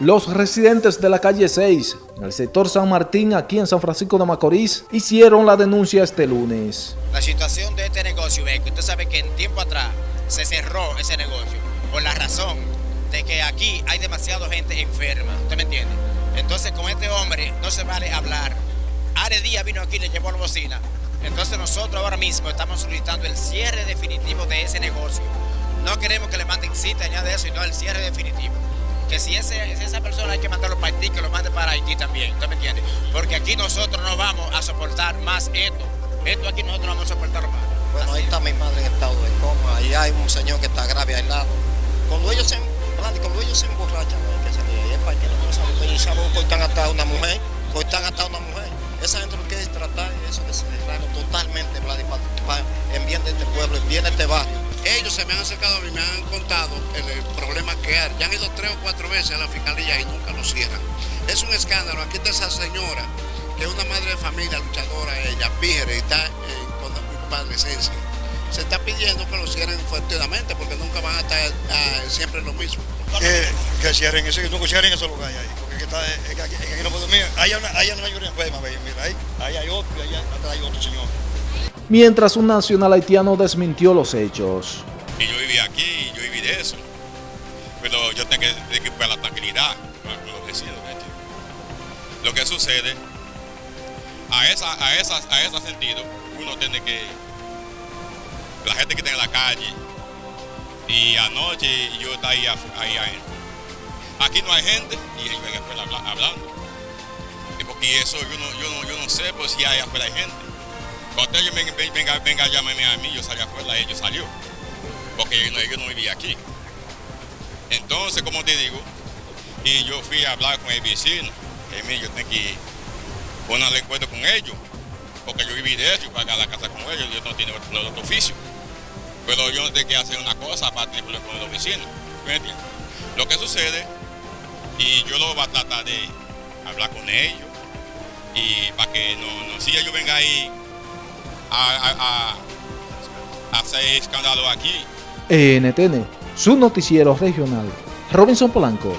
Los residentes de la calle 6, en el sector San Martín, aquí en San Francisco de Macorís, hicieron la denuncia este lunes. La situación de este negocio es que usted sabe que en tiempo atrás se cerró ese negocio por la razón de que aquí hay demasiada gente enferma, ¿usted me entiende? Entonces con este hombre no se vale hablar. Are Díaz vino aquí y le llevó la bocina. Entonces nosotros ahora mismo estamos solicitando el cierre definitivo de ese negocio. No queremos que le manden cita ni nada de eso, sino el cierre definitivo que si, ese, esa persona hay que mandarlo para Haití, que lo mande para Haití también, ¿usted me entiende? Porque aquí nosotros no vamos a soportar más esto. Esto aquí nosotros no vamos a soportar más. Bueno, ahí está mi madre en estado de coma, ahí hay un señor que está grave al lado. Cuando ellos se, cuando ellos se emborrachan, hay que salir ahí, es para que no saben, y saben cortan hasta una mujer, cortan hasta una mujer. Esa gente lo que es tratar eso de cerrarlo totalmente, en bien de este pueblo, en bien de este barrio. Ellos se me han acercado a mí, me han contado el, problema que hay. Ya han ido tres o cuatro veces a la fiscalía y nunca lo cierran. Es un escándalo. Aquí está esa señora, que es una madre de familia, luchadora, ella, píjere, y está con padrecencia. Se está pidiendo que lo cierren fuertemente porque nunca van a estar siempre lo mismo. Que, que cierren eso, que nunca cierren esos lugares ahí. Porque está, es que aquí, no puedo, mira, ahí hay una, hay una enferma, mira, ahí, ahí hay otro ahí atrás hay otro señor mientras un nacional haitiano desmintió los hechos. Y yo viví aquí, yo viví de eso, pero yo tengo que, que la tranquilidad para los vecinos. Lo que sucede, a esa, a, esas, a ese sentido, uno tiene que, la gente que está en la calle, y anoche yo estaba ahí, ahí Aquí no hay gente y ellos ven hablando. Porque eso yo no, yo no, yo no sé pues, si hay afuera hay gente. Cuando ellos venga, venga, venga, llámame a mí, yo salí afuera, ellos salió. Porque ellos no, vivían aquí. Entonces, como te digo, y yo fui a hablar con el vecino, mí yo tengo que poner de acuerdo con ellos, porque yo viví de y pagar la casa con ellos, yo no tengo otro, oficio. Pero yo no tengo que hacer una cosa aparte con los vecinos. ¿me Lo que sucede, y yo lo voy a tratar de hablar con ellos, y para que no, no si ellos vengan ahí a, hacer escándalo aquí. NTN, su noticiero regional. Robinson Polanco.